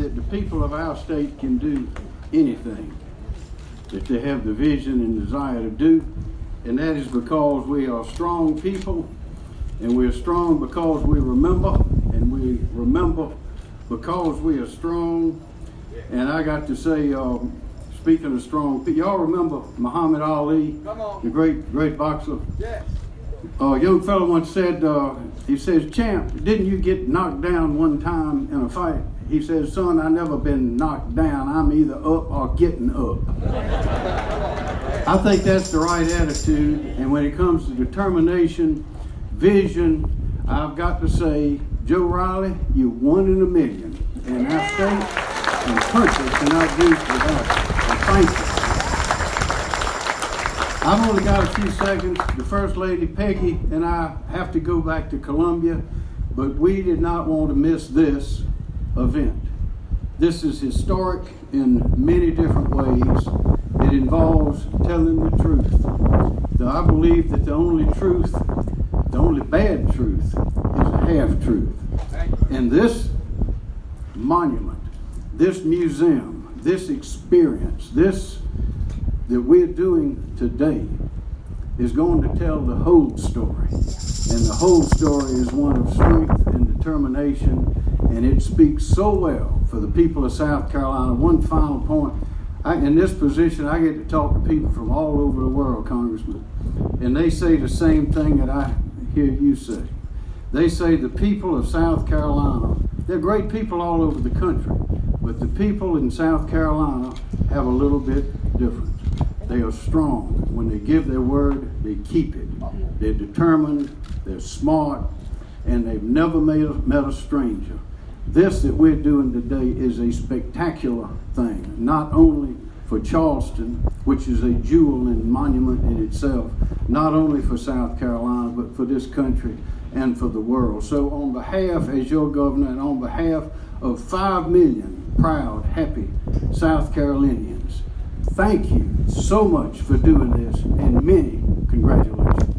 that the people of our state can do anything that they have the vision and desire to do. And that is because we are strong people and we're strong because we remember and we remember because we are strong. And I got to say, um, speaking of strong people, y'all remember Muhammad Ali, the great, great boxer? Yes. A young fellow once said, uh, he says, Champ, didn't you get knocked down one time in a fight? He says, son, I never been knocked down. I'm either up or getting up. I think that's the right attitude. And when it comes to determination, vision, I've got to say, Joe Riley, you're one in a million. And our state and country cannot do without you. Thank you. I've only got a few seconds. The First Lady Peggy and I have to go back to Columbia, but we did not want to miss this event. This is historic in many different ways. It involves telling the truth. I believe that the only truth, the only bad truth, is a half truth. And this monument, this museum, this experience, this that we're doing today is going to tell the whole story. And the whole story is one of strength and determination, and it speaks so well for the people of South Carolina. One final point. I, in this position, I get to talk to people from all over the world, Congressman, and they say the same thing that I hear you say. They say the people of South Carolina, they're great people all over the country, but the people in South Carolina have a little bit different. They are strong. When they give their word, they keep it. They're determined, they're smart, and they've never made a, met a stranger. This that we're doing today is a spectacular thing, not only for Charleston, which is a jewel and monument in itself, not only for South Carolina, but for this country and for the world. So, on behalf, as your governor, and on behalf of 5 million proud, happy South Carolinians, thank you so much for doing this, and many congratulations.